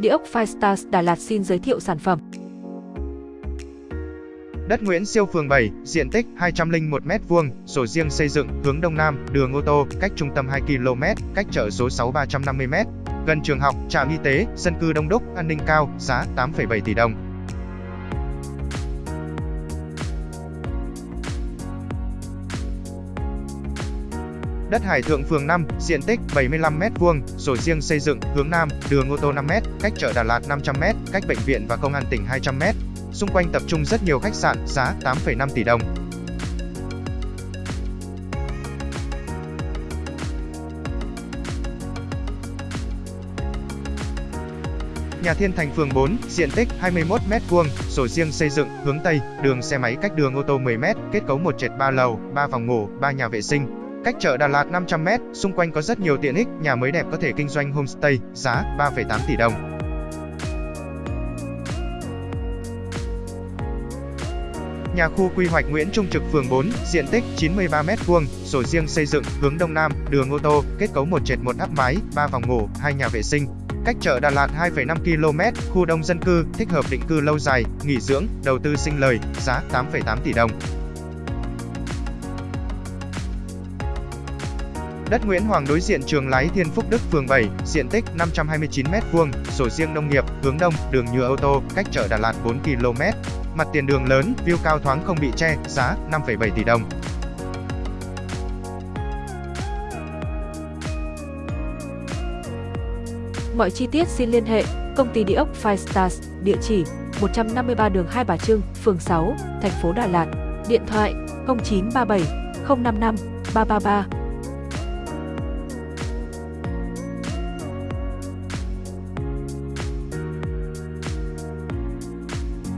Địa ốc Firestars Đà Lạt xin giới thiệu sản phẩm. Đất Nguyễn Siêu phường 7, diện tích 201 m2, sổ riêng xây dựng, hướng đông nam, đường ô tô, cách trung tâm 2 km, cách chợ số 6 350 m, gần trường học, trạm y tế, dân cư đông đúc, an ninh cao, giá 8,7 tỷ đồng. Đất Hải Thượng phường 5, diện tích 75m2, sổ riêng xây dựng, hướng Nam, đường ô tô 5m, cách chợ Đà Lạt 500m, cách bệnh viện và công an tỉnh 200m. Xung quanh tập trung rất nhiều khách sạn, giá 8,5 tỷ đồng. Nhà Thiên Thành phường 4, diện tích 21m2, sổ riêng xây dựng, hướng Tây, đường xe máy cách đường ô tô 10m, kết cấu một trệt 3 lầu, 3 phòng ngủ, 3 nhà vệ sinh, Cách chợ Đà Lạt 500m, xung quanh có rất nhiều tiện ích, nhà mới đẹp có thể kinh doanh homestay, giá 3,8 tỷ đồng. Nhà khu quy hoạch Nguyễn Trung Trực phường 4, diện tích 93m2, sổ riêng xây dựng, hướng Đông Nam, đường ô tô, kết cấu một trệt một áp mái, 3 phòng ngủ, 2 nhà vệ sinh. Cách chợ Đà Lạt 2,5 km, khu đông dân cư, thích hợp định cư lâu dài, nghỉ dưỡng, đầu tư sinh lời, giá 8,8 tỷ đồng. Đất Nguyễn Hoàng đối diện trường lái Thiên Phúc Đức phường 7, diện tích 529m2, sổ riêng nông nghiệp, hướng đông, đường nhựa ô tô, cách chợ Đà Lạt 4 km. Mặt tiền đường lớn, view cao thoáng không bị che, giá 5,7 tỷ đồng. Mọi chi tiết xin liên hệ công ty địa ốc Five Stars, địa chỉ 153 đường Hai Bà Trưng, phường 6, thành phố Đà Lạt, điện thoại 0937 055 333